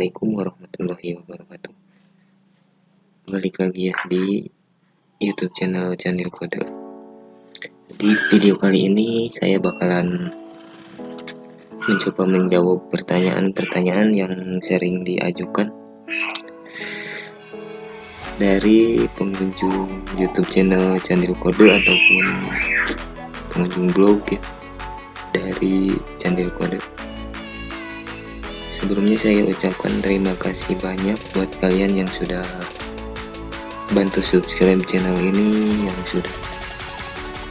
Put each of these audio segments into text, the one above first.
Assalamualaikum warahmatullahi wabarakatuh. Balik lagi ya di youtube channel Candil Kode Di video kali ini saya bakalan Mencoba menjawab pertanyaan-pertanyaan yang sering diajukan Dari pengunjung youtube channel Candil Kode Ataupun pengunjung blog ya Dari Candil Kode Sebelumnya saya ucapkan terima kasih banyak buat kalian yang sudah bantu subscribe channel ini yang sudah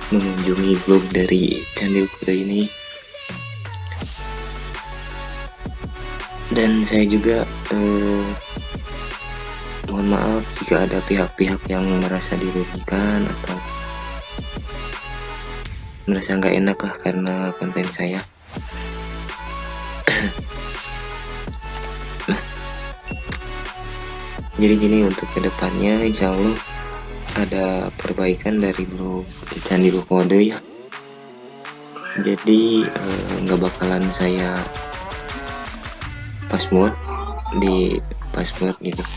mengunjungi blog dari Candil Kode ini. Dan saya juga eh, mohon maaf jika ada pihak-pihak yang merasa dirugikan atau merasa nggak enak lah karena konten saya jadi gini untuk ke depannya insya Allah ada perbaikan dari blog Candi Kode ya jadi eh, nggak eh, bakalan saya password di password gitu.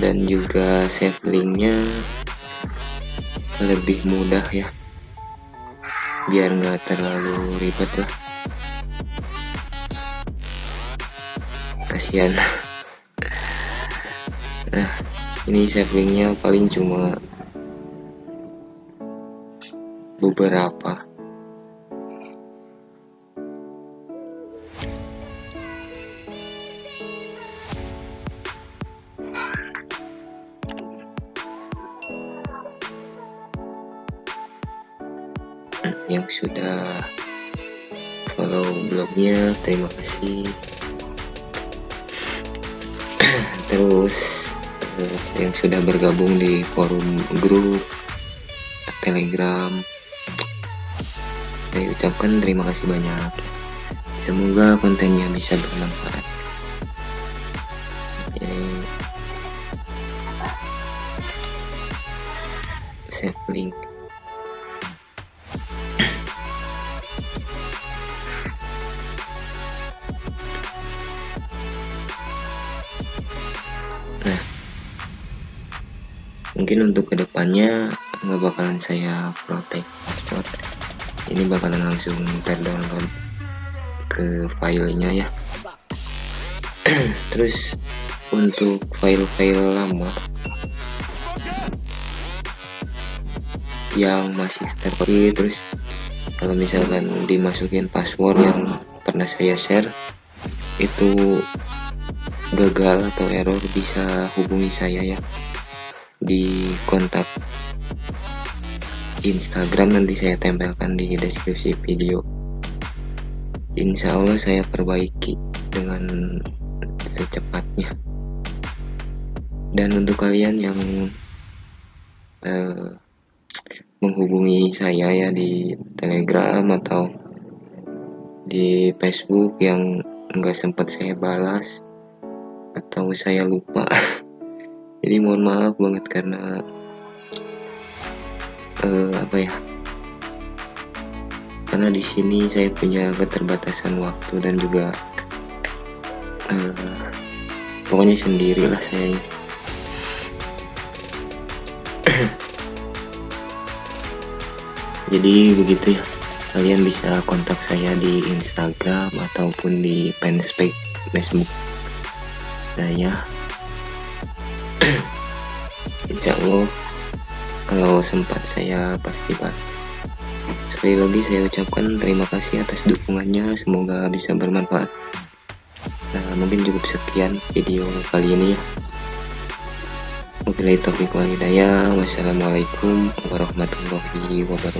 Dan juga save linknya lebih mudah ya. Biar nggak terlalu ribet lah kasihan. Nah ini savingnya paling cuma beberapa. Yang sudah follow blognya terima kasih terus uh, yang sudah bergabung di forum grup telegram. Saya ucapkan terima kasih banyak. Semoga kontennya bisa bermanfaat. Save link mungkin untuk ke depannya nggak bakalan saya protect password ini bakalan langsung terdownload ke filenya ya. Terus untuk file-file lama yang masih terkunci terus kalau misalkan dimasukin password yang pernah saya share itu gagal atau error bisa hubungi saya ya di kontak Instagram nanti saya tempelkan di deskripsi video. Insya Allah saya perbaiki dengan secepatnya. Dan untuk kalian yang uh, menghubungi saya ya di telegram atau di facebook yang nggak sempat saya balas atau saya lupa jadi mohon maaf banget karena uh, apa ya? Karena di sini saya punya keterbatasan waktu dan juga uh, pokoknya sendirilah saya jadi begitu ya. Kalian bisa kontak saya di Instagram ataupun di fanspage Facebook saya insya Allah kalau sempat saya pasti balas sekali lagi saya ucapkan terima kasih atas dukungannya semoga bisa bermanfaat nah mungkin cukup sekian video kali ini ya Wabillahi taufiq walhidayah. Wassalamualaikum warahmatullahi wabarakatuh.